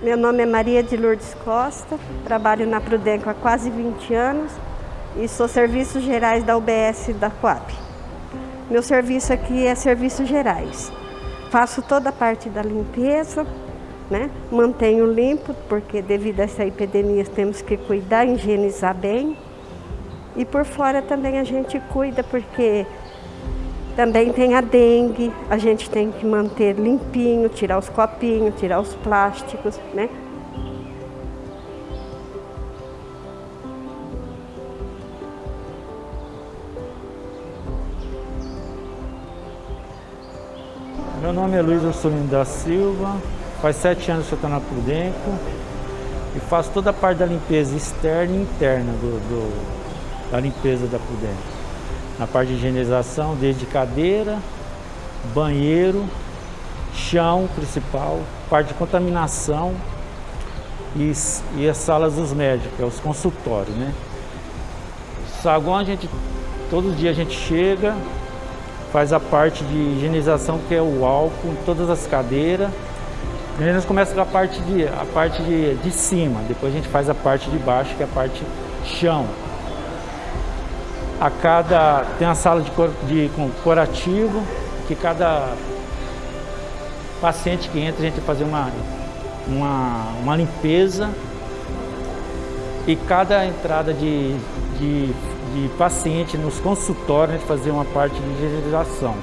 Meu nome é Maria de Lourdes Costa, trabalho na Prudenco há quase 20 anos e sou serviços gerais da UBS da Coab. Meu serviço aqui é serviços gerais. Faço toda a parte da limpeza, né? mantenho limpo, porque devido a essa epidemia temos que cuidar, higienizar bem. E por fora também a gente cuida, porque também tem a dengue, a gente tem que manter limpinho, tirar os copinhos, tirar os plásticos, né? Meu nome é Luiz Ursulino da Silva, faz sete anos que eu estou na Prudenco e faço toda a parte da limpeza externa e interna do, do da limpeza da Prudenco na parte de higienização, desde cadeira, banheiro, chão principal, parte de contaminação e, e as salas dos médicos, é os consultórios, né? Saguão a gente, todo dia a gente chega, faz a parte de higienização que é o álcool, todas as cadeiras. Primeiro nós começa com a parte de, a parte de, de cima, depois a gente faz a parte de baixo, que é a parte chão a cada tem uma sala de, de curativo que cada paciente que entra a gente fazer uma, uma, uma limpeza e cada entrada de, de, de paciente nos consultórios a gente fazer uma parte de higienização.